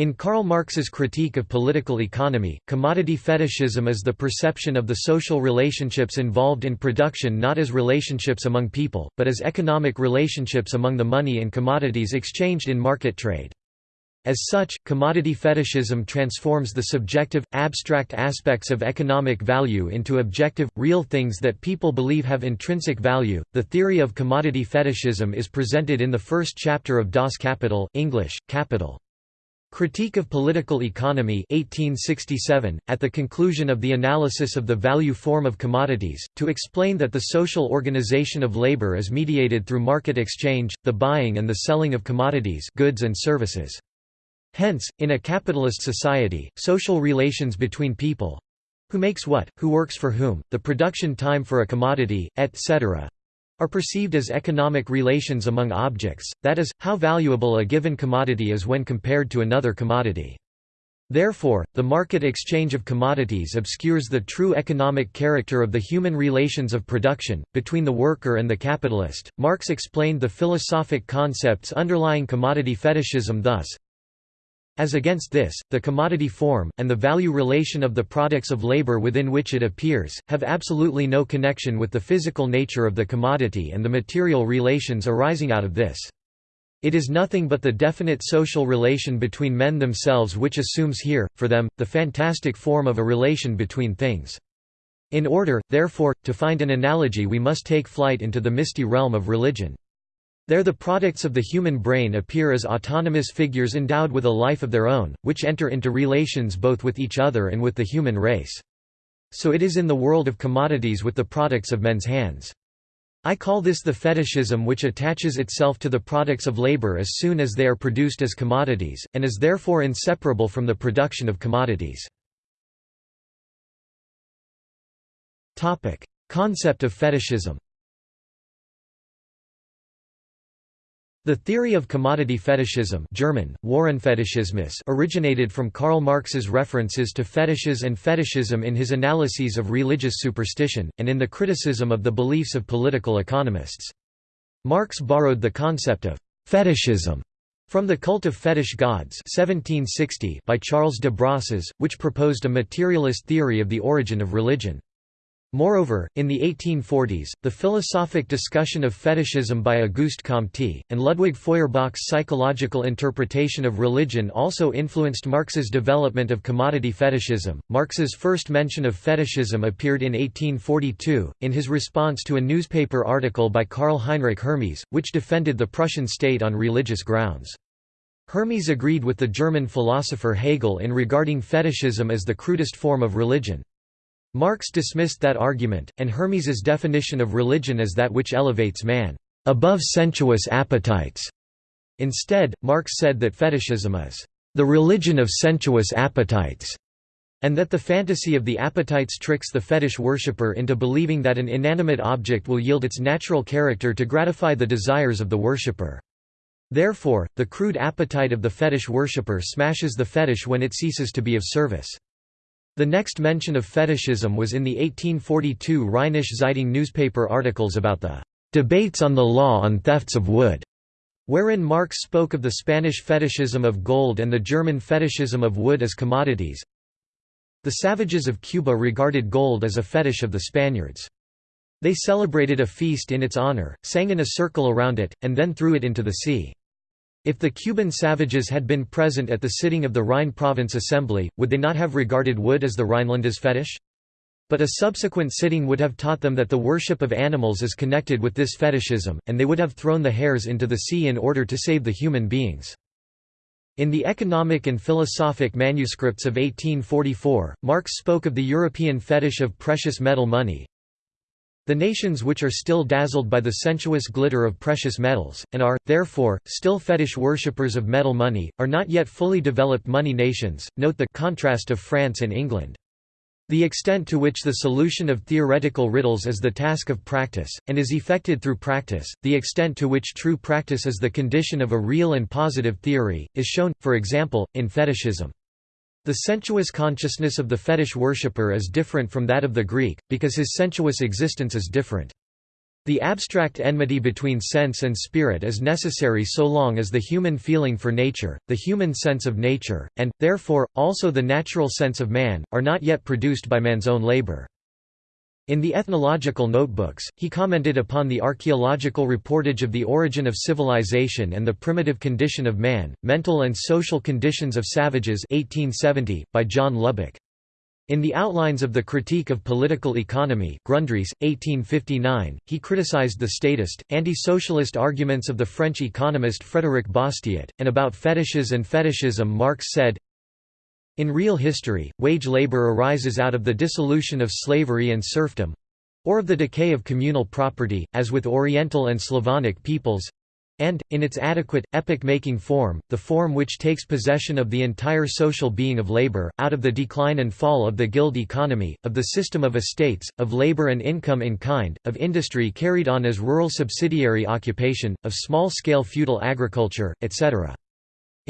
In Karl Marx's Critique of Political Economy, commodity fetishism is the perception of the social relationships involved in production not as relationships among people, but as economic relationships among the money and commodities exchanged in market trade. As such, commodity fetishism transforms the subjective, abstract aspects of economic value into objective, real things that people believe have intrinsic value. The theory of commodity fetishism is presented in the first chapter of Das Kapital, English, Capital. Critique of Political Economy 1867, at the conclusion of the analysis of the value form of commodities, to explain that the social organization of labor is mediated through market exchange, the buying and the selling of commodities goods and services. Hence, in a capitalist society, social relations between people—who makes what, who works for whom, the production time for a commodity, etc are perceived as economic relations among objects, that is, how valuable a given commodity is when compared to another commodity. Therefore, the market exchange of commodities obscures the true economic character of the human relations of production, between the worker and the capitalist. Marx explained the philosophic concepts underlying commodity fetishism thus as against this, the commodity form, and the value relation of the products of labor within which it appears, have absolutely no connection with the physical nature of the commodity and the material relations arising out of this. It is nothing but the definite social relation between men themselves which assumes here, for them, the fantastic form of a relation between things. In order, therefore, to find an analogy we must take flight into the misty realm of religion. There the products of the human brain appear as autonomous figures endowed with a life of their own, which enter into relations both with each other and with the human race. So it is in the world of commodities with the products of men's hands. I call this the fetishism which attaches itself to the products of labor as soon as they are produced as commodities, and is therefore inseparable from the production of commodities. Concept of fetishism The theory of commodity fetishism German, originated from Karl Marx's references to fetishes and fetishism in his analyses of religious superstition, and in the criticism of the beliefs of political economists. Marx borrowed the concept of «fetishism» from the Cult of Fetish Gods 1760 by Charles de Brosses, which proposed a materialist theory of the origin of religion. Moreover, in the 1840s, the philosophic discussion of fetishism by Auguste Comte, and Ludwig Feuerbach's psychological interpretation of religion also influenced Marx's development of commodity fetishism. Marx's first mention of fetishism appeared in 1842, in his response to a newspaper article by Karl Heinrich Hermes, which defended the Prussian state on religious grounds. Hermes agreed with the German philosopher Hegel in regarding fetishism as the crudest form of religion. Marx dismissed that argument, and Hermes's definition of religion as that which elevates man above sensuous appetites. Instead, Marx said that fetishism is the religion of sensuous appetites, and that the fantasy of the appetites tricks the fetish worshipper into believing that an inanimate object will yield its natural character to gratify the desires of the worshipper. Therefore, the crude appetite of the fetish worshipper smashes the fetish when it ceases to be of service. The next mention of fetishism was in the 1842 Rheinische Zeitung newspaper articles about the "...debates on the law on thefts of wood", wherein Marx spoke of the Spanish fetishism of gold and the German fetishism of wood as commodities. The savages of Cuba regarded gold as a fetish of the Spaniards. They celebrated a feast in its honor, sang in a circle around it, and then threw it into the sea. If the Cuban savages had been present at the sitting of the Rhine Province Assembly, would they not have regarded wood as the Rhinelanders fetish? But a subsequent sitting would have taught them that the worship of animals is connected with this fetishism, and they would have thrown the hares into the sea in order to save the human beings. In the economic and philosophic manuscripts of 1844, Marx spoke of the European fetish of precious metal money, the nations which are still dazzled by the sensuous glitter of precious metals, and are, therefore, still fetish worshippers of metal money, are not yet fully developed money nations. Note the contrast of France and England. The extent to which the solution of theoretical riddles is the task of practice, and is effected through practice, the extent to which true practice is the condition of a real and positive theory, is shown, for example, in fetishism. The sensuous consciousness of the fetish worshipper is different from that of the Greek, because his sensuous existence is different. The abstract enmity between sense and spirit is necessary so long as the human feeling for nature, the human sense of nature, and, therefore, also the natural sense of man, are not yet produced by man's own labor. In the Ethnological Notebooks, he commented upon the archaeological reportage of the origin of civilization and the primitive condition of man, mental and social conditions of savages 1870, by John Lubbock. In the Outlines of the Critique of Political Economy Grundrisse, 1859, he criticized the statist, anti-socialist arguments of the French economist Frédéric Bastiat, and about fetishes and fetishism Marx said, In real history, wage labor arises out of the dissolution of slavery and serfdom—or of the decay of communal property, as with Oriental and Slavonic peoples, and, in its adequate, epoch-making form, the form which takes possession of the entire social being of labor, out of the decline and fall of the guild economy, of the system of estates, of labor and income in kind, of industry carried on as rural subsidiary occupation, of small-scale feudal agriculture, etc.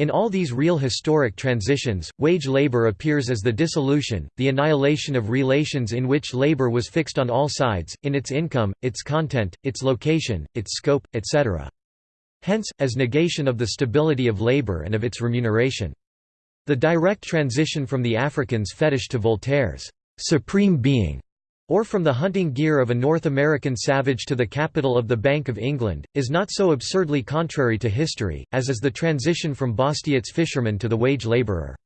In all these real historic transitions, wage labor appears as the dissolution, the annihilation of relations in which labor was fixed on all sides, in its income, its content, its location, its scope, etc. Hence, as negation of the stability of labor and of its remuneration. The direct transition from the African's fetish to Voltaire's supreme being, or from the hunting gear of a North American savage to the capital of the Bank of England, is not so absurdly contrary to history, as is the transition from Bastiat's fisherman to the wage labourer.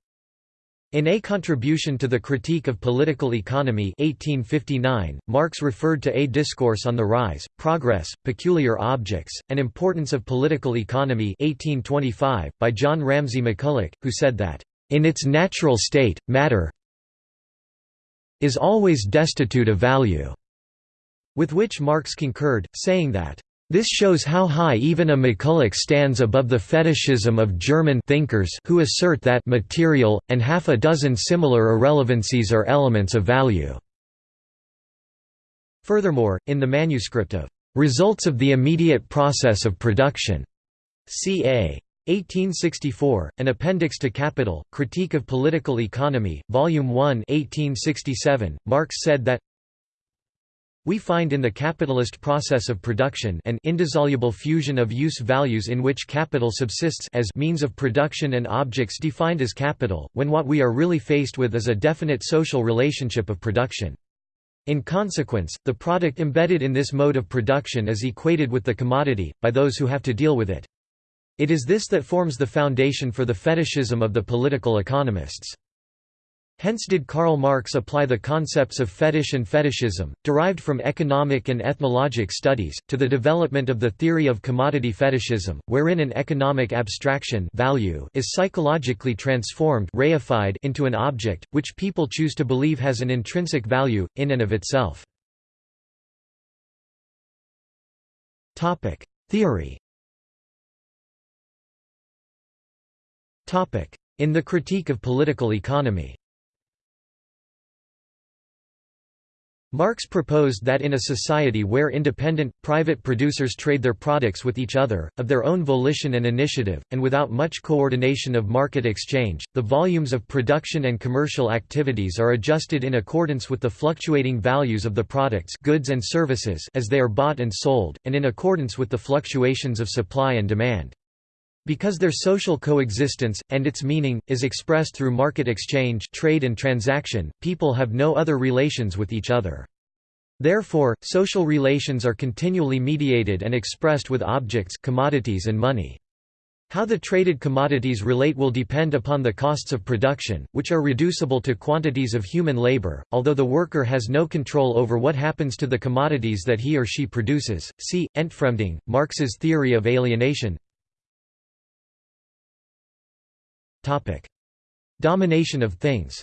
In A Contribution to the Critique of Political Economy 1859, Marx referred to A Discourse on the Rise, Progress, Peculiar Objects, and Importance of Political Economy 1825, by John Ramsay McCulloch, who said that, "...in its natural state, matter is always destitute of value", with which Marx concurred, saying that, this shows how high even a McCulloch stands above the fetishism of German thinkers who assert that material, and half a dozen similar irrelevancies are elements of value. Furthermore, in the manuscript of Results of the Immediate Process of Production, ca. 1864, an appendix to Capital, Critique of Political Economy, Volume 1 1867, Marx said that we find in the capitalist process of production an indissoluble fusion of use values in which capital subsists as means of production and objects defined as capital, when what we are really faced with is a definite social relationship of production. In consequence, the product embedded in this mode of production is equated with the commodity, by those who have to deal with it. It is this that forms the foundation for the fetishism of the political economists. Hence did Karl Marx apply the concepts of fetish and fetishism, derived from economic and ethnologic studies, to the development of the theory of commodity fetishism, wherein an economic abstraction value is psychologically transformed reified into an object, which people choose to believe has an intrinsic value, in and of itself. Theory In the Critique of Political Economy Marx proposed that in a society where independent, private producers trade their products with each other, of their own volition and initiative, and without much coordination of market exchange, the volumes of production and commercial activities are adjusted in accordance with the fluctuating values of the products goods and services as they are bought and sold, and in accordance with the fluctuations of supply and demand. Because their social coexistence, and its meaning, is expressed through market exchange trade and transaction, people have no other relations with each other. Therefore, social relations are continually mediated and expressed with objects commodities and money. How the traded commodities relate will depend upon the costs of production, which are reducible to quantities of human labor, although the worker has no control over what happens to the commodities that he or she produces. See, Entfremdung, Marx's theory of alienation Topic: Domination of things.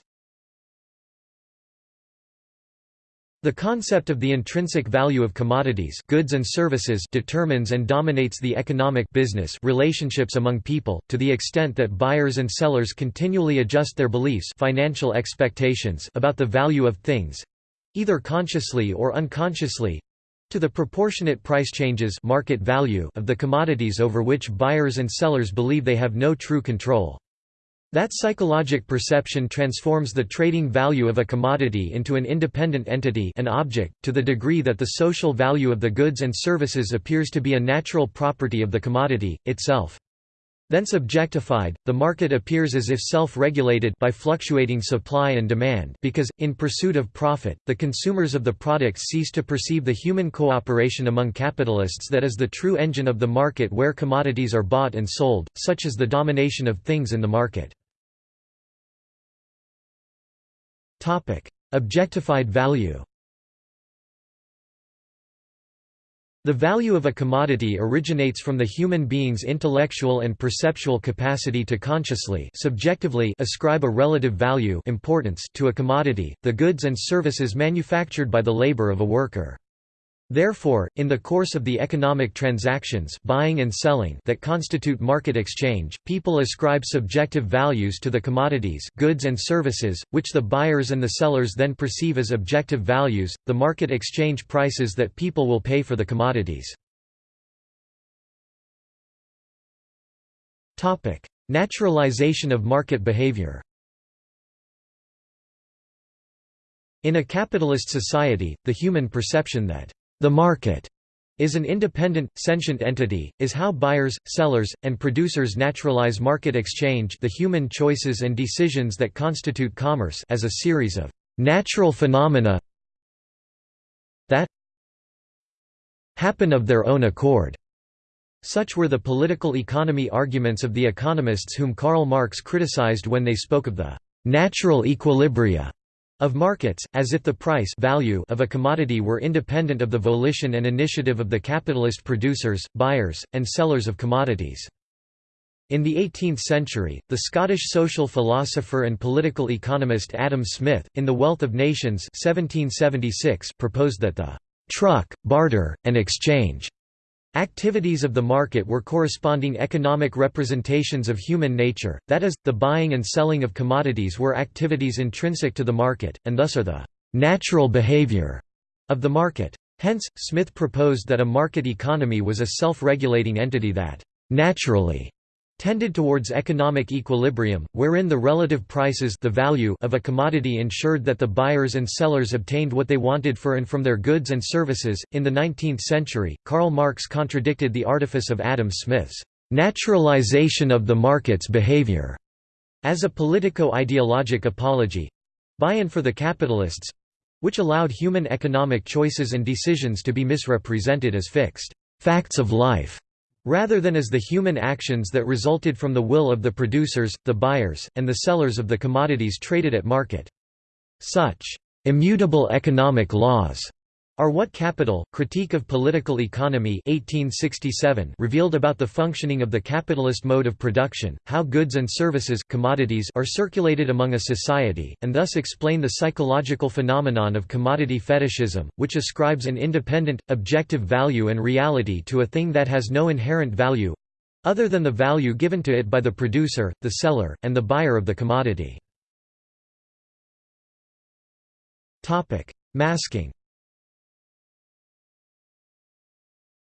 The concept of the intrinsic value of commodities goods and services determines and dominates the economic business relationships among people, to the extent that buyers and sellers continually adjust their beliefs financial expectations about the value of things—either consciously or unconsciously—to the proportionate price changes market value of the commodities over which buyers and sellers believe they have no true control. That psychologic perception transforms the trading value of a commodity into an independent entity an object, to the degree that the social value of the goods and services appears to be a natural property of the commodity, itself. Thence objectified, the market appears as if self-regulated by fluctuating supply and demand because, in pursuit of profit, the consumers of the products cease to perceive the human cooperation among capitalists that is the true engine of the market where commodities are bought and sold, such as the domination of things in the market. Objectified value The value of a commodity originates from the human being's intellectual and perceptual capacity to consciously subjectively ascribe a relative value importance to a commodity, the goods and services manufactured by the labor of a worker. Therefore, in the course of the economic transactions buying and selling that constitute market exchange, people ascribe subjective values to the commodities goods and services, which the buyers and the sellers then perceive as objective values, the market exchange prices that people will pay for the commodities. Naturalization of market behavior In a capitalist society, the human perception that the market is an independent, sentient entity, is how buyers, sellers, and producers naturalize market exchange the human choices and decisions that constitute commerce as a series of natural phenomena that happen of their own accord. Such were the political economy arguments of the economists whom Karl Marx criticized when they spoke of the natural equilibria of markets, as if the price value of a commodity were independent of the volition and initiative of the capitalist producers, buyers, and sellers of commodities. In the 18th century, the Scottish social philosopher and political economist Adam Smith, in The Wealth of Nations 1776, proposed that the «truck, barter, and exchange» Activities of the market were corresponding economic representations of human nature, that is, the buying and selling of commodities were activities intrinsic to the market, and thus are the «natural behavior» of the market. Hence, Smith proposed that a market economy was a self-regulating entity that «naturally» tended towards economic equilibrium, wherein the relative prices the value of a commodity ensured that the buyers and sellers obtained what they wanted for and from their goods and services. In the 19th century, Karl Marx contradicted the artifice of Adam Smith's naturalization of the market's behavior as a politico-ideologic apology by and for the capitalists which allowed human economic choices and decisions to be misrepresented as fixed facts of life rather than as the human actions that resulted from the will of the producers, the buyers, and the sellers of the commodities traded at market. Such immutable economic laws are what Capital, Critique of Political Economy 1867 revealed about the functioning of the capitalist mode of production, how goods and services commodities are circulated among a society, and thus explain the psychological phenomenon of commodity fetishism, which ascribes an independent, objective value and reality to a thing that has no inherent value other than the value given to it by the producer, the seller, and the buyer of the commodity. Masking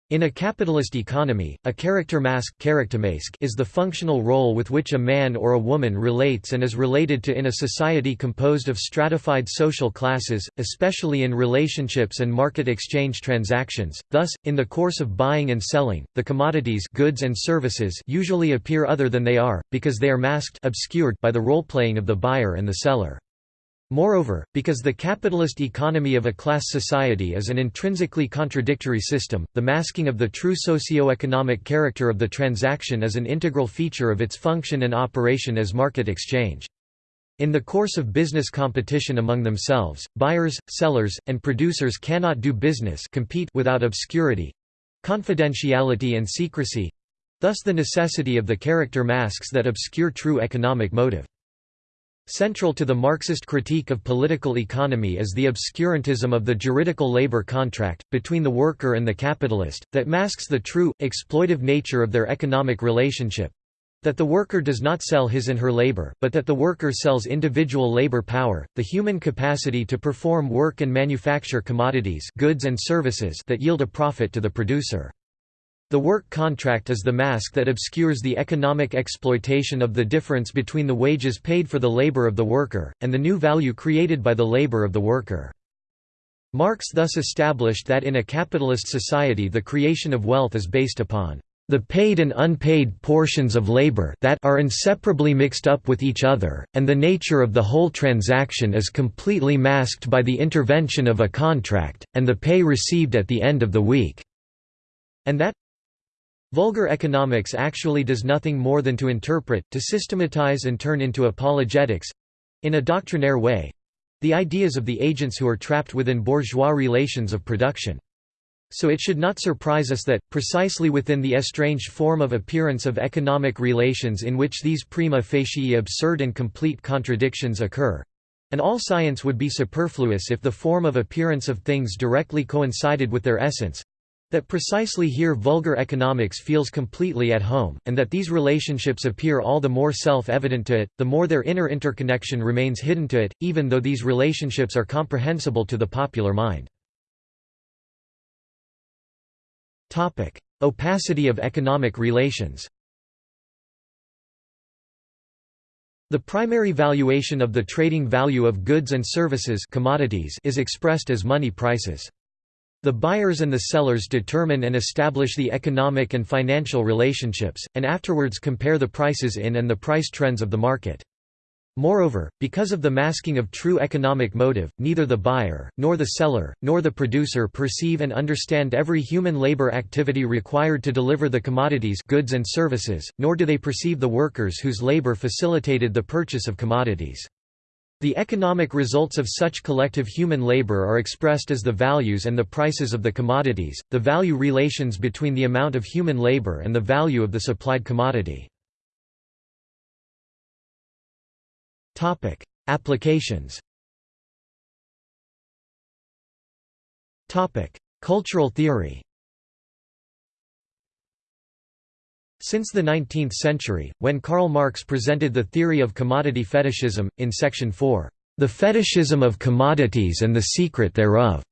In a capitalist economy, a character mask is the functional role with which a man or a woman relates and is related to in a society composed of stratified social classes, especially in relationships and market exchange transactions. Thus, in the course of buying and selling, the commodities goods and services usually appear other than they are, because they are masked obscured by the role-playing of the buyer and the seller. Moreover, because the capitalist economy of a class society is an intrinsically contradictory system, the masking of the true socio-economic character of the transaction is an integral feature of its function and operation as market exchange. In the course of business competition among themselves, buyers, sellers, and producers cannot do business compete without obscurity—confidentiality and secrecy—thus the necessity of the character masks that obscure true economic motive. Central to the Marxist critique of political economy is the obscurantism of the juridical labor contract, between the worker and the capitalist, that masks the true, exploitive nature of their economic relationship that the worker does not sell his and her labor, but that the worker sells individual labor power, the human capacity to perform work and manufacture commodities goods and services that yield a profit to the producer. The work contract is the mask that obscures the economic exploitation of the difference between the wages paid for the labor of the worker, and the new value created by the labor of the worker. Marx thus established that in a capitalist society the creation of wealth is based upon the paid and unpaid portions of labor that are inseparably mixed up with each other, and the nature of the whole transaction is completely masked by the intervention of a contract, and the pay received at the end of the week, and that Vulgar economics actually does nothing more than to interpret, to systematize and turn into apologetics—in a doctrinaire way—the ideas of the agents who are trapped within bourgeois relations of production. So it should not surprise us that, precisely within the estranged form of appearance of economic relations in which these prima facie absurd and complete contradictions occur—and all science would be superfluous if the form of appearance of things directly coincided with their essence, that precisely here vulgar economics feels completely at home, and that these relationships appear all the more self-evident to it, the more their inner interconnection remains hidden to it, even though these relationships are comprehensible to the popular mind. Opacity of economic relations The primary valuation of the trading value of goods and services commodities is expressed as money prices. The buyers and the sellers determine and establish the economic and financial relationships, and afterwards compare the prices in and the price trends of the market. Moreover, because of the masking of true economic motive, neither the buyer, nor the seller, nor the producer perceive and understand every human labor activity required to deliver the commodities goods and services, nor do they perceive the workers whose labor facilitated the purchase of commodities. The economic results of such collective human labor are expressed as the values and the prices of the commodities, the value relations between the amount of human labor and the value of the supplied commodity. Applications Cultural theory Since the 19th century, when Karl Marx presented the theory of commodity fetishism, in section 4, "'The Fetishism of Commodities and the Secret Thereof'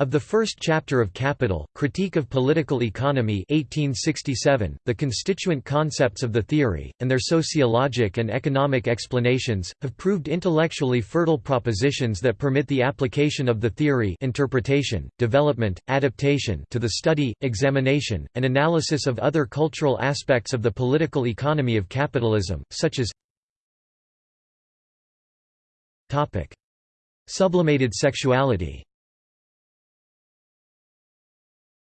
Of the first chapter of Capital, Critique of Political Economy 1867, the constituent concepts of the theory, and their sociologic and economic explanations, have proved intellectually fertile propositions that permit the application of the theory interpretation, development, adaptation to the study, examination, and analysis of other cultural aspects of the political economy of capitalism, such as Sublimated sexuality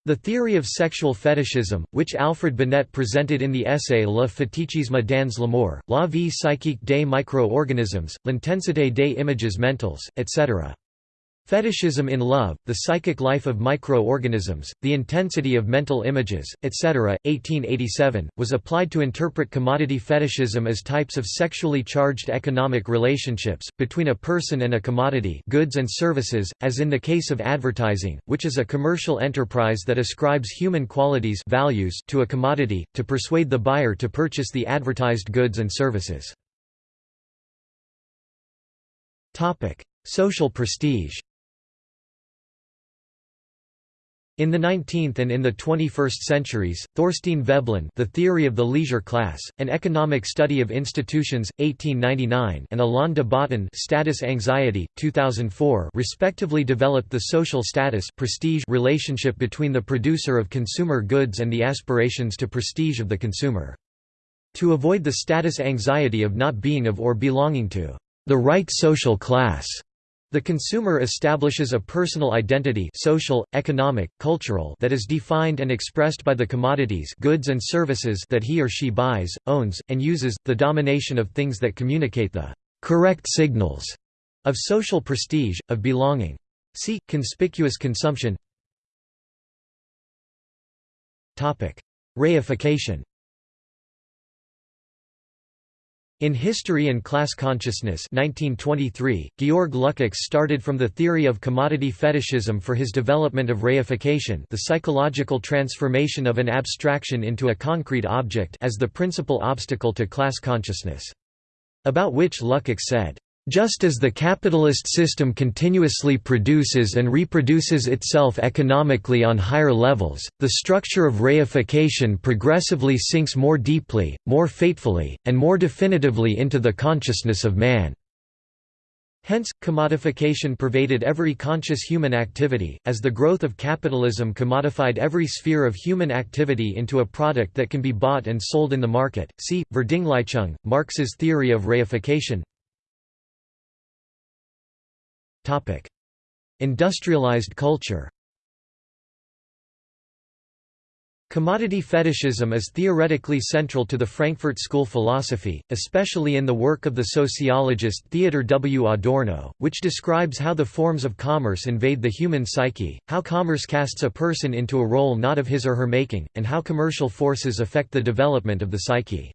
The theory of sexual fetishism, which Alfred Binet presented in the essay Le fétichisme dans l'amour, la vie psychique des micro-organismes, l'intensité des images mentales, etc. Fetishism in Love, The Psychic Life of Micro-Organisms, The Intensity of Mental Images, etc., 1887, was applied to interpret commodity fetishism as types of sexually charged economic relationships, between a person and a commodity goods and services, as in the case of advertising, which is a commercial enterprise that ascribes human qualities values to a commodity, to persuade the buyer to purchase the advertised goods and services. Social prestige In the 19th and in the 21st centuries, Thorstein Veblen The Theory of the Leisure Class, An Economic Study of Institutions, 1899 and Alain de Botton Status Anxiety, 2004 respectively developed the social status prestige relationship between the producer of consumer goods and the aspirations to prestige of the consumer. To avoid the status anxiety of not being of or belonging to the right social class, the consumer establishes a personal identity social, economic, cultural that is defined and expressed by the commodities goods and services that he or she buys, owns, and uses, the domination of things that communicate the «correct signals» of social prestige, of belonging. See, conspicuous consumption. Reification In History and Class Consciousness 1923, Georg Lukács started from the theory of commodity fetishism for his development of reification the psychological transformation of an abstraction into a concrete object as the principal obstacle to class consciousness. About which Lukács said, Just as the capitalist system continuously produces and reproduces itself economically on higher levels, the structure of reification progressively sinks more deeply, more fatefully, and more definitively into the consciousness of man. Hence, commodification pervaded every conscious human activity, as the growth of capitalism commodified every sphere of human activity into a product that can be bought and sold in the market. See, Verdinglichung, Marx's theory of reification Industrialized culture Commodity fetishism is theoretically central to the Frankfurt School philosophy, especially in the work of the sociologist Theodor W. Adorno, which describes how the forms of commerce invade the human psyche, how commerce casts a person into a role not of his or her making, and how commercial forces affect the development of the psyche.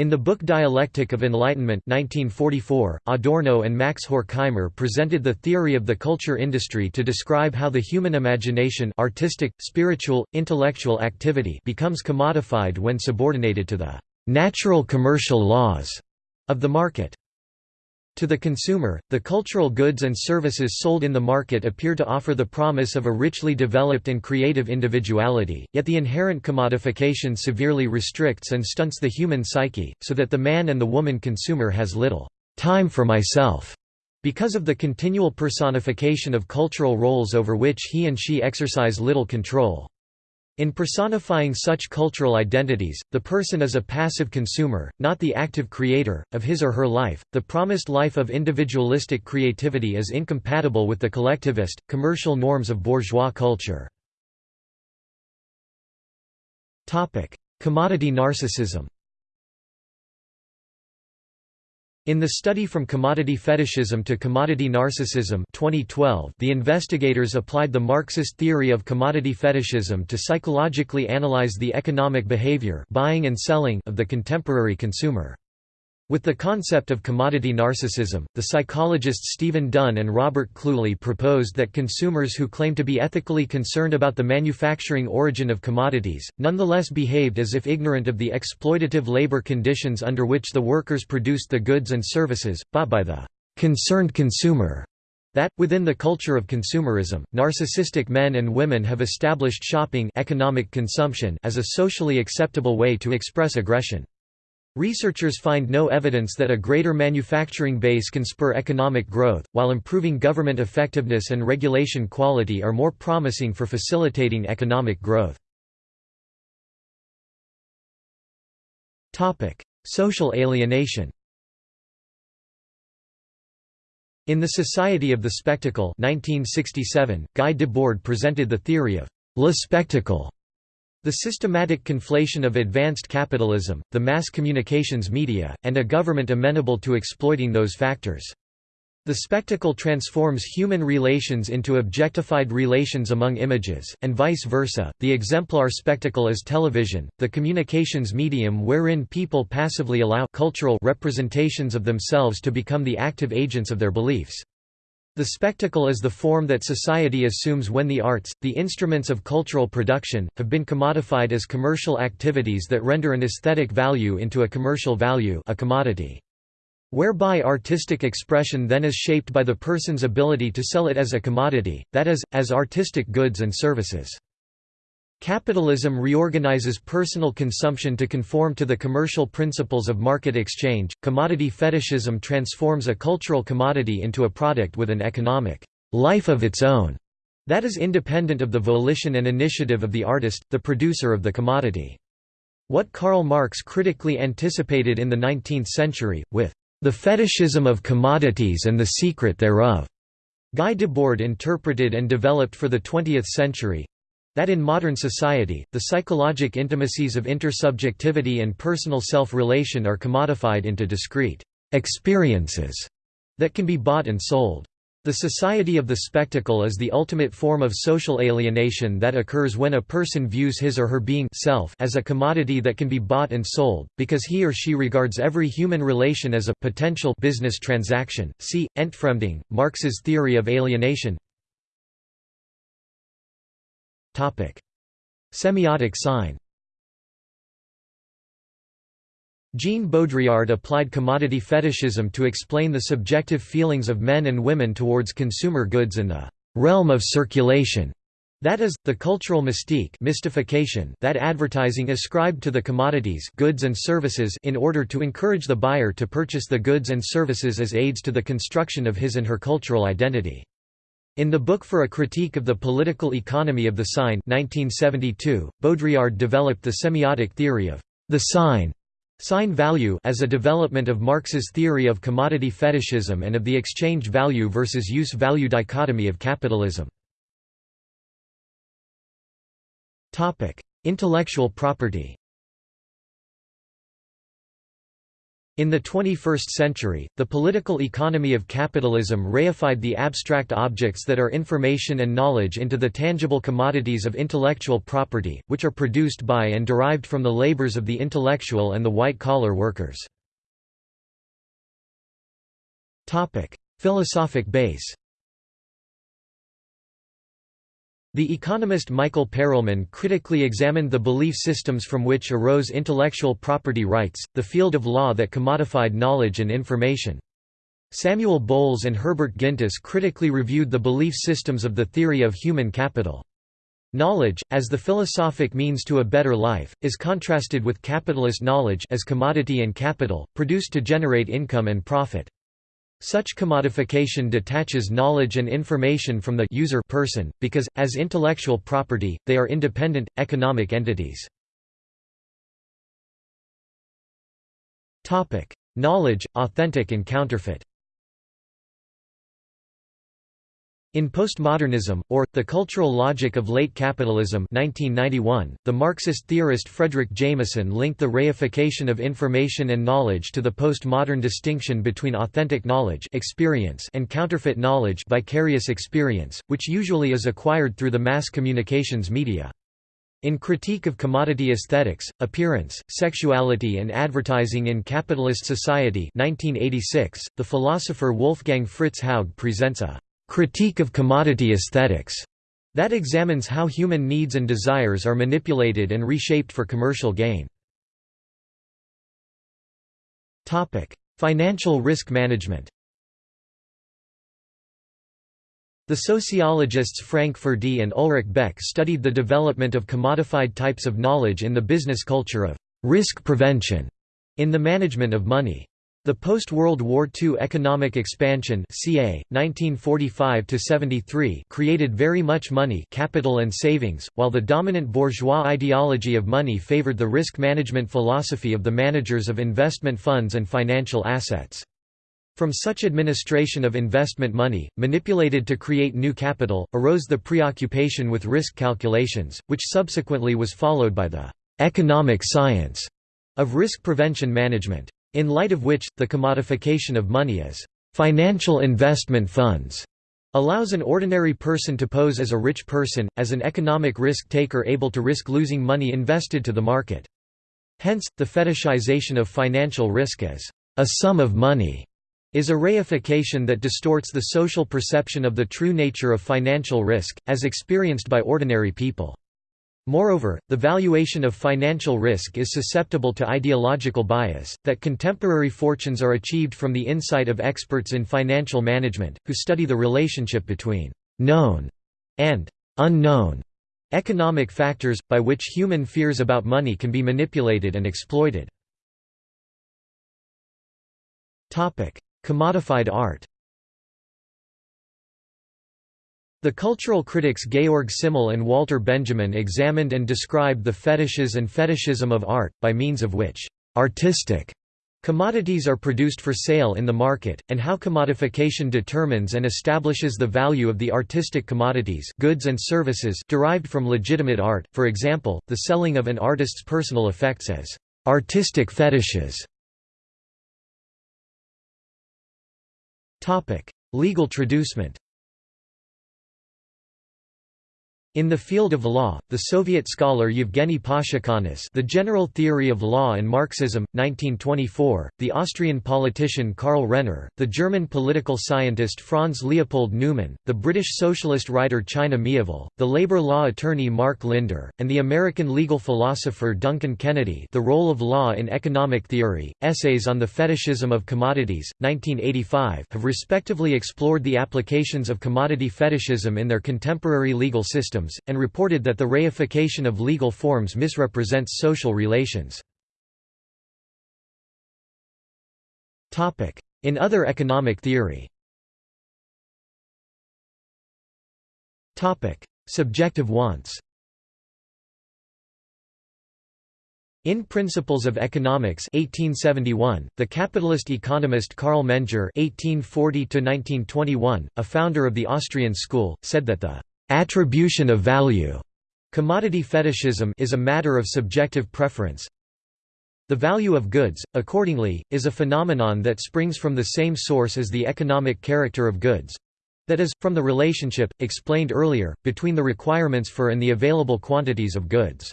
In the book Dialectic of Enlightenment 1944, Adorno and Max Horkheimer presented the theory of the culture industry to describe how the human imagination artistic, spiritual, intellectual activity becomes commodified when subordinated to the «natural commercial laws» of the market. To the consumer, the cultural goods and services sold in the market appear to offer the promise of a richly developed and creative individuality, yet the inherent commodification severely restricts and stunts the human psyche, so that the man and the woman consumer has little time for myself because of the continual personification of cultural roles over which he and she exercise little control. In personifying such cultural identities, the person is a passive consumer, not the active creator, of his or her life. The promised life of individualistic creativity is incompatible with the collectivist, commercial norms of bourgeois culture. Commodity narcissism in the study From Commodity Fetishism to Commodity Narcissism 2012, the investigators applied the Marxist theory of commodity fetishism to psychologically analyze the economic behavior buying and selling of the contemporary consumer. With the concept of commodity narcissism, the psychologists Stephen Dunne and Robert Cluley proposed that consumers who claim to be ethically concerned about the manufacturing origin of commodities, nonetheless behaved as if ignorant of the exploitative labor conditions under which the workers produced the goods and services, bought by the concerned consumer. That, within the culture of consumerism, narcissistic men and women have established shopping economic consumption as a socially acceptable way to express aggression. Researchers find no evidence that a greater manufacturing base can spur economic growth, while improving government effectiveness and regulation quality are more promising for facilitating economic growth. Social alienation In The Society of the Spectacle 1967, Guy Debord presented the theory of «le spectacle» The systematic conflation of advanced capitalism, the mass communications media, and a government amenable to exploiting those factors. The spectacle transforms human relations into objectified relations among images, and vice versa. The exemplar spectacle is television, the communications medium wherein people passively allow cultural representations of themselves to become the active agents of their beliefs. The spectacle is the form that society assumes when the arts, the instruments of cultural production, have been commodified as commercial activities that render an aesthetic value into a commercial value a commodity. Whereby artistic expression then is shaped by the person's ability to sell it as a commodity, that is, as artistic goods and services. Capitalism reorganizes personal consumption to conform to the commercial principles of market exchange. Commodity fetishism transforms a cultural commodity into a product with an economic life of its own that is independent of the volition and initiative of the artist, the producer of the commodity. What Karl Marx critically anticipated in the 19th century, with the fetishism of commodities and the secret thereof, Guy Debord interpreted and developed for the 20th century, that in modern society, the psychologic intimacies of intersubjectivity and personal self-relation are commodified into discrete experiences that can be bought and sold. The society of the spectacle is the ultimate form of social alienation that occurs when a person views his or her being self as a commodity that can be bought and sold, because he or she regards every human relation as a potential business transaction. See, Entfremdung, Marx's theory of alienation Semiotic sign Jean Baudrillard applied commodity fetishism to explain the subjective feelings of men and women towards consumer goods in the realm of circulation. That is, the cultural mystique mystification that advertising ascribed to the commodities goods and services in order to encourage the buyer to purchase the goods and services as aids to the construction of his and her cultural identity. In the book For a Critique of the Political Economy of the Sign 1972, Baudrillard developed the semiotic theory of the sign sign value as a development of Marx's theory of commodity fetishism and of the exchange value versus use value dichotomy of capitalism. Intellectual property In the 21st century, the political economy of capitalism reified the abstract objects that are information and knowledge into the tangible commodities of intellectual property, which are produced by and derived from the labors of the intellectual and the white-collar workers. Philosophic base The economist Michael Perelman critically examined the belief systems from which arose intellectual property rights, the field of law that commodified knowledge and information. Samuel Bowles and Herbert Gintis critically reviewed the belief systems of the theory of human capital. Knowledge, as the philosophic means to a better life, is contrasted with capitalist knowledge as commodity and capital, produced to generate income and profit. Such commodification detaches knowledge and information from the user person, because, as intellectual property, they are independent, economic entities. knowledge, authentic and counterfeit In postmodernism, or, the cultural logic of late capitalism 1991, the Marxist theorist Fredric Jameson linked the reification of information and knowledge to the postmodern distinction between authentic knowledge experience and counterfeit knowledge vicarious experience, which usually is acquired through the mass communications media. In Critique of Commodity Aesthetics, Appearance, Sexuality and Advertising in Capitalist Society 1986, the philosopher Wolfgang Fritz Haug presents a critique of commodity aesthetics that examines how human needs and desires are manipulated and reshaped for commercial gain. Financial risk management The sociologists Frank Furedi and Ulrich Beck studied the development of commodified types of knowledge in the business culture of risk prevention in the management of money. The post-World War II economic expansion CA, 1945 created very much money capital and savings, while the dominant bourgeois ideology of money favored the risk management philosophy of the managers of investment funds and financial assets. From such administration of investment money, manipulated to create new capital, arose the preoccupation with risk calculations, which subsequently was followed by the «economic science» of risk prevention management. In light of which, the commodification of money as financial investment funds allows an ordinary person to pose as a rich person, as an economic risk-taker able to risk losing money invested to the market. Hence, the fetishization of financial risk as a sum of money is a reification that distorts the social perception of the true nature of financial risk, as experienced by ordinary people. Moreover, the valuation of financial risk is susceptible to ideological bias, that contemporary fortunes are achieved from the insight of experts in financial management, who study the relationship between «known» and «unknown» economic factors, by which human fears about money can be manipulated and exploited. Commodified art The cultural critics Georg Simmel and Walter Benjamin examined and described the fetishes and fetishism of art, by means of which artistic commodities are produced for sale in the market, and how commodification determines and establishes the value of the artistic commodities goods and services derived from legitimate art, for example, the selling of an artist's personal effects as artistic fetishes. Legal traducement In the field of law, the Soviet scholar Yevgeny Pashukanis The General Theory of Law and Marxism, 1924, the Austrian politician Karl Renner, the German political scientist Franz Leopold Neumann, the British socialist writer China Miéville, the labor law attorney Mark Linder, and the American legal philosopher Duncan Kennedy The Role of Law in Economic Theory, Essays on the Fetishism of Commodities, 1985 have respectively explored the applications of commodity fetishism in their contemporary legal system and reported that the reification of legal forms misrepresents social relations. In other economic theory. Subjective wants. In Principles of Economics 1871, the capitalist economist Carl Menger (1840–1921), a founder of the Austrian school, said that the Attribution of value commodity fetishism is a matter of subjective preference. The value of goods, accordingly, is a phenomenon that springs from the same source as the economic character of goods that is, from the relationship, explained earlier, between the requirements for and the available quantities of goods.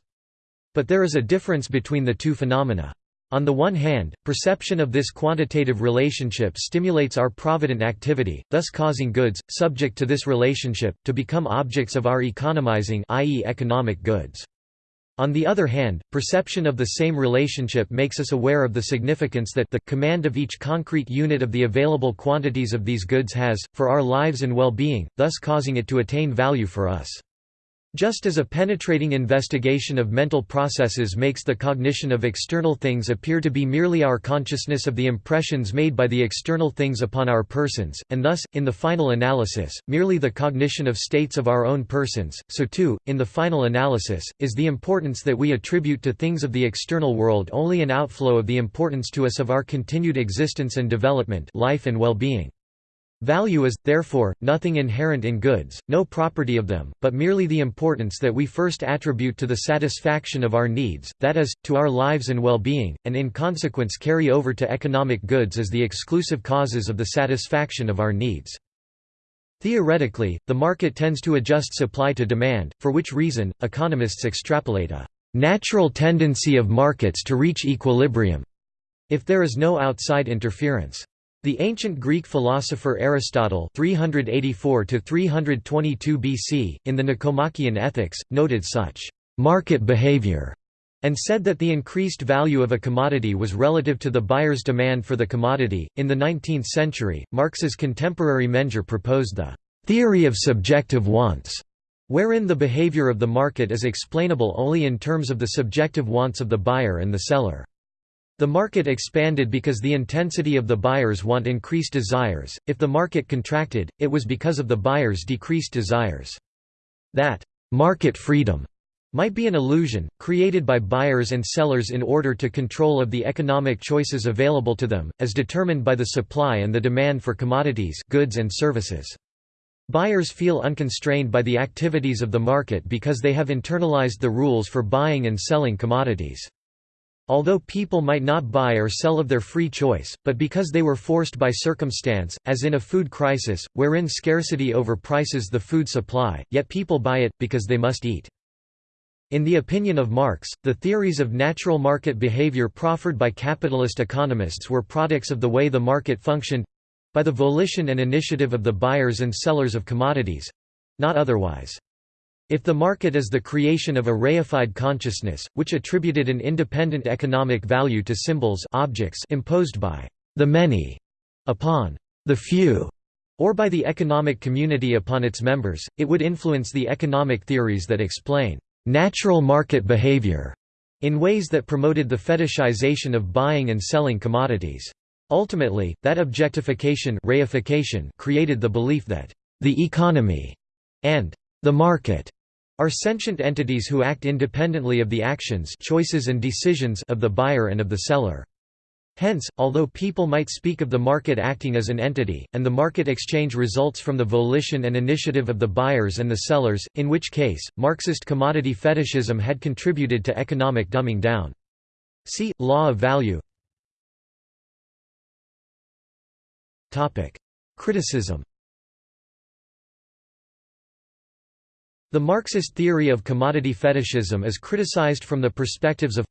But there is a difference between the two phenomena. On the one hand, perception of this quantitative relationship stimulates our provident activity, thus causing goods, subject to this relationship, to become objects of our economizing i.e. economic goods. On the other hand, perception of the same relationship makes us aware of the significance that the command of each concrete unit of the available quantities of these goods has, for our lives and well-being, thus causing it to attain value for us. Just as a penetrating investigation of mental processes makes the cognition of external things appear to be merely our consciousness of the impressions made by the external things upon our persons, and thus, in the final analysis, merely the cognition of states of our own persons, so too, in the final analysis, is the importance that we attribute to things of the external world only an outflow of the importance to us of our continued existence and development life and well-being. Value is, therefore, nothing inherent in goods, no property of them, but merely the importance that we first attribute to the satisfaction of our needs, that is, to our lives and well-being, and in consequence carry over to economic goods as the exclusive causes of the satisfaction of our needs. Theoretically, the market tends to adjust supply to demand, for which reason, economists extrapolate a natural tendency of markets to reach equilibrium if there is no outside interference. The ancient Greek philosopher Aristotle 384 BC, in the Nicomachean Ethics, noted such «market behavior» and said that the increased value of a commodity was relative to the buyer's demand for the commodity. In the 19th century, Marx's contemporary Menger proposed the theory of subjective wants, wherein the behavior of the market is explainable only in terms of the subjective wants of the buyer and the seller. The market expanded because the intensity of the buyer's want increased desires, if the market contracted, it was because of the buyer's decreased desires. That «market freedom» might be an illusion, created by buyers and sellers in order to control of the economic choices available to them, as determined by the supply and the demand for commodities goods and services. Buyers feel unconstrained by the activities of the market because they have internalized the rules for buying and selling commodities. Although people might not buy or sell of their free choice, but because they were forced by circumstance, as in a food crisis, wherein scarcity overprices the food supply, yet people buy it, because they must eat. In the opinion of Marx, the theories of natural market behavior proffered by capitalist economists were products of the way the market functioned—by the volition and initiative of the buyers and sellers of commodities—not otherwise. If the market is the creation of a reified consciousness, which attributed an independent economic value to symbols objects imposed by the many upon the few, or by the economic community upon its members, it would influence the economic theories that explain natural market behavior in ways that promoted the fetishization of buying and selling commodities. Ultimately, that objectification reification created the belief that the economy and the market are sentient entities who act independently of the actions choices and decisions of the buyer and of the seller. Hence, although people might speak of the market acting as an entity, and the market exchange results from the volition and initiative of the buyers and the sellers, in which case, Marxist commodity fetishism had contributed to economic dumbing down. See, law of value Criticism The Marxist theory of commodity fetishism is criticized from the perspectives of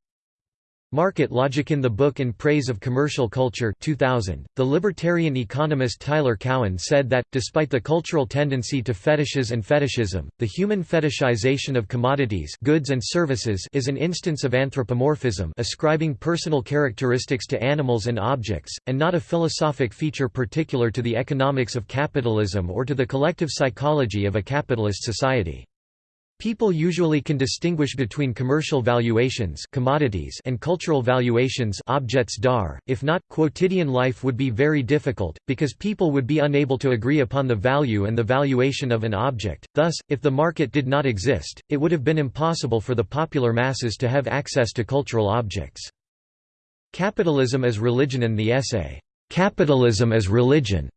Market Logic in the book In Praise of Commercial Culture 2000, the libertarian economist Tyler Cowen said that, despite the cultural tendency to fetishes and fetishism, the human fetishization of commodities goods and services is an instance of anthropomorphism ascribing personal characteristics to animals and objects, and not a philosophic feature particular to the economics of capitalism or to the collective psychology of a capitalist society. People usually can distinguish between commercial valuations commodities and cultural valuations objects dar. If not, quotidian life would be very difficult, because people would be unable to agree upon the value and the valuation of an object. Thus, if the market did not exist, it would have been impossible for the popular masses to have access to cultural objects. Capitalism as Religion and the essay, Capitalism as Religion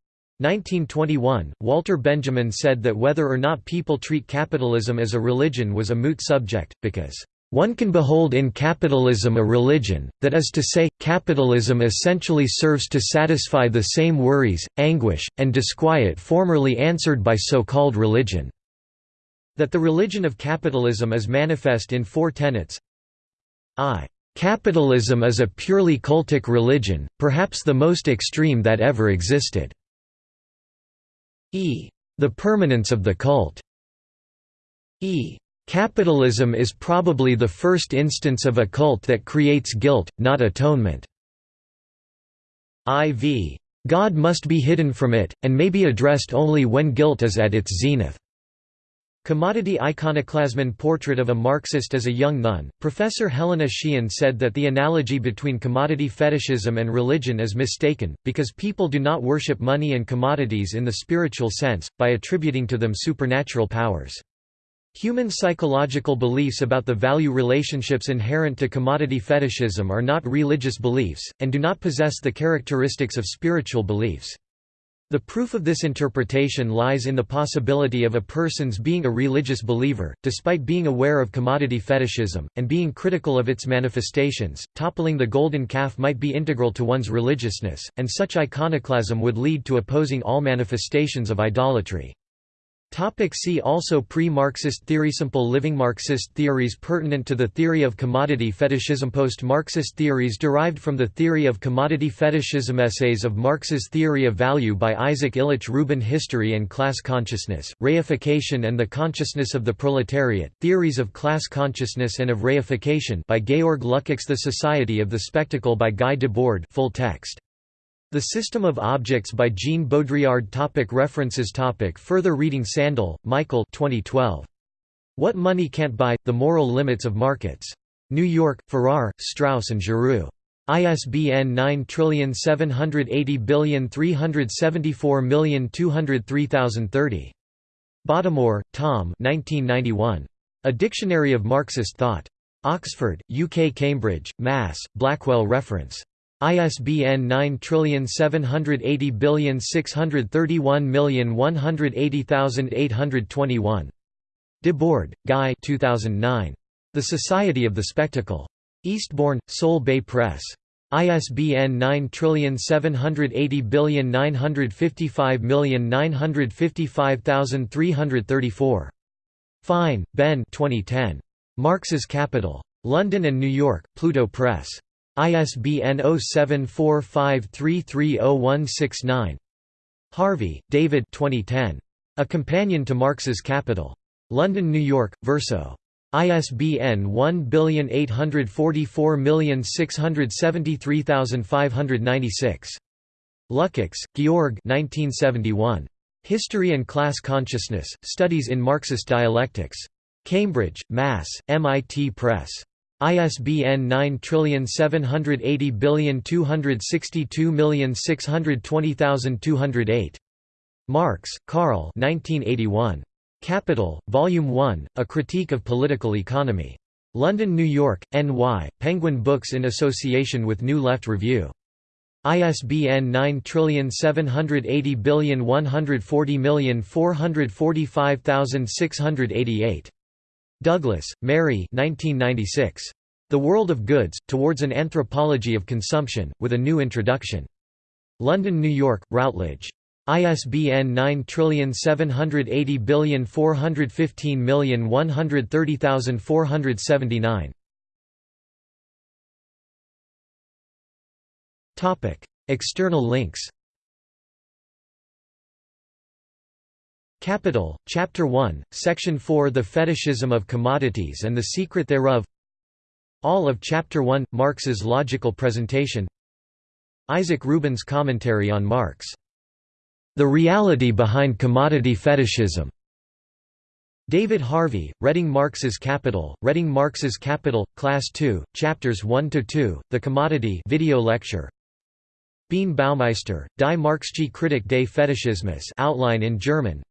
1921, Walter Benjamin said that whether or not people treat capitalism as a religion was a moot subject, because, "...one can behold in capitalism a religion, that is to say, capitalism essentially serves to satisfy the same worries, anguish, and disquiet formerly answered by so-called religion." That the religion of capitalism is manifest in four tenets I. Capitalism is a purely cultic religion, perhaps the most extreme that ever existed. E. The permanence of the cult. E. Capitalism is probably the first instance of a cult that creates guilt, not atonement. IV. God must be hidden from it, and may be addressed only when guilt is at its zenith. Commodity Iconoclasm Portrait of a Marxist as a Young Nun, Professor Helena Sheehan said that the analogy between commodity fetishism and religion is mistaken, because people do not worship money and commodities in the spiritual sense, by attributing to them supernatural powers. Human psychological beliefs about the value relationships inherent to commodity fetishism are not religious beliefs, and do not possess the characteristics of spiritual beliefs. The proof of this interpretation lies in the possibility of a person's being a religious believer, despite being aware of commodity fetishism, and being critical of its manifestations. Toppling the golden calf might be integral to one's religiousness, and such iconoclasm would lead to opposing all manifestations of idolatry. Topic see also Pre-Marxist theory Simple living Marxist theories pertinent to the theory of commodity fetishism Post-Marxist theories derived from the theory of commodity fetishism Essays of Marx's theory of value by Isaac Illich Rubin History and Class Consciousness, Reification and the Consciousness of the Proletariat, Theories of Class Consciousness and of Reification by Georg Lukács The Society of the Spectacle by Guy Debord full text the System of Objects by Jean Baudrillard topic References topic Further reading Sandel, Michael 2012. What Money Can't Buy – The Moral Limits of Markets. New York, Farrar, Straus and Giroux. ISBN 9780374203030. Bottomore, Tom 1991. A Dictionary of Marxist Thought. Oxford, UK Cambridge, Mass., Blackwell Reference. ISBN 9780631180821. Debord, Guy 2009. The Society of the Spectacle. Eastbourne, Soul Bay Press. ISBN 9780955955334. Fine, Ben 2010. Marx's Capital. London and New York, Pluto Press. ISBN 0745330169. Harvey, David 2010. A Companion to Marx's Capital. London, New York, Verso. ISBN 1844673596. Lukács, Georg 1971. History and Class Consciousness, Studies in Marxist Dialectics. Cambridge, Mass., MIT Press. ISBN 978026262020208. Marx, Karl 1981. Capital, Volume 1, A Critique of Political Economy. London, New York, N.Y., Penguin Books in association with New Left Review. ISBN 9780140445688. Douglas, Mary 1996. The World of Goods, Towards an Anthropology of Consumption, with a New Introduction. London, New York, Routledge. ISBN 9780415130479. Topic: External links. Capital, Chapter 1, Section 4 The Fetishism of Commodities and the Secret Thereof All of Chapter 1, Marx's Logical Presentation Isaac Rubin's Commentary on Marx the Reality Behind Commodity Fetishism. David Harvey, Reading Marx's Capital, Reading Marx's Capital, Class 2, Chapters 1–2, The Commodity video lecture. Bean Baumeister, Die Marxische Kritik des Fetishismus outline in German.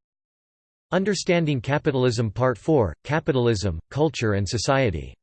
Understanding Capitalism Part 4, Capitalism, Culture and Society